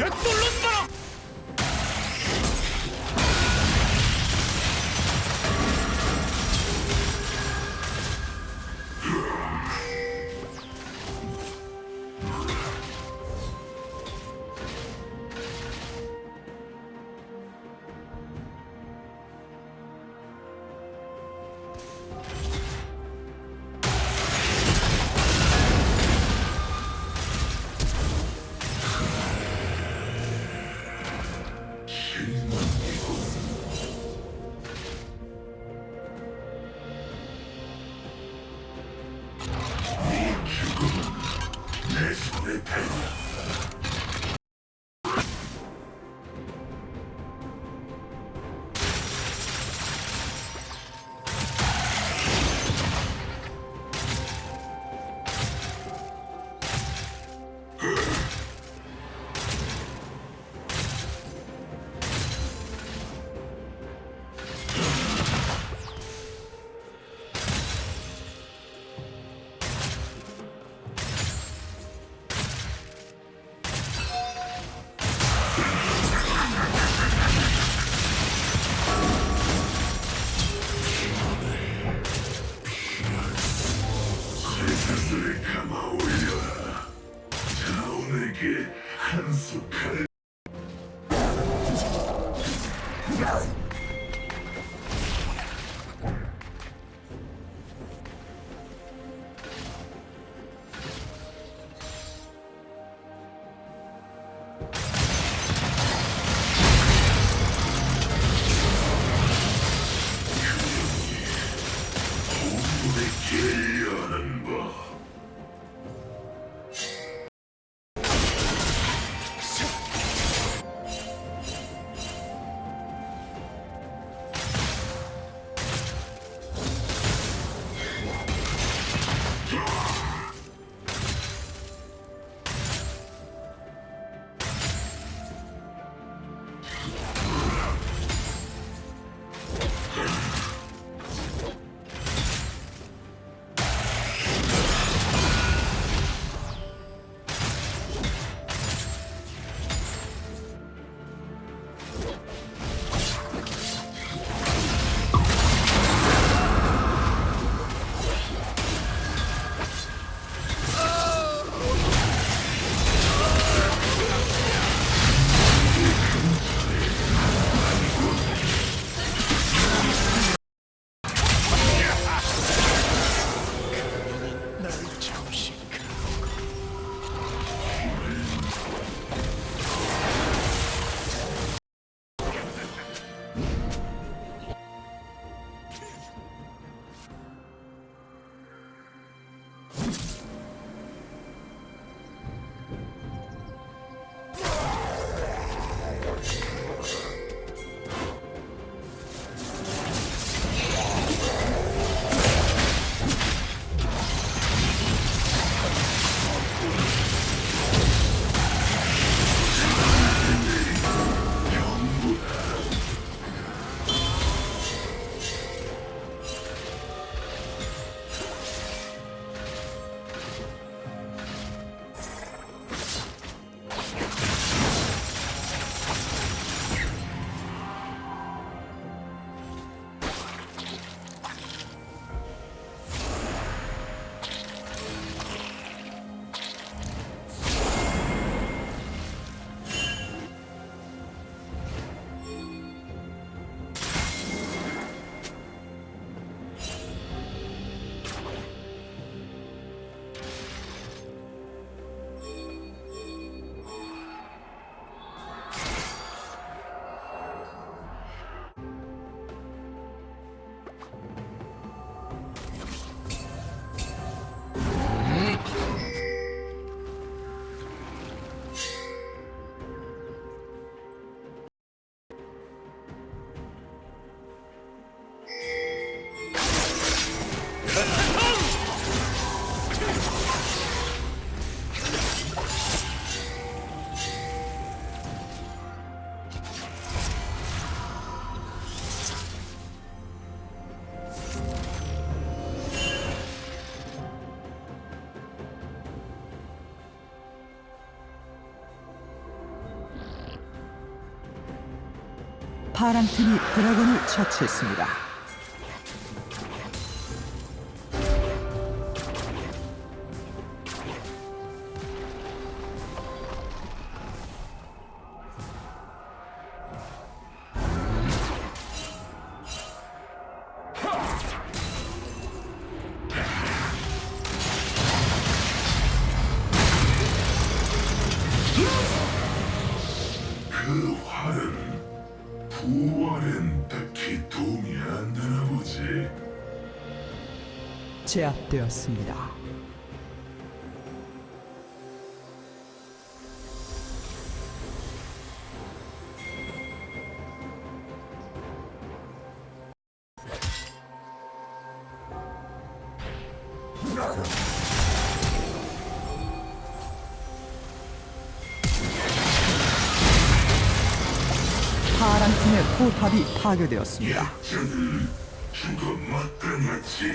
되돌른다! Jésus répond. 파란 팀이 드래곤을 처치했습니다. 그 활은 부활엔 딱히 도움이 안 되나 보지. 제압되었습니다. 포탑이 파괴되었습니다. 죽어 마땅하지.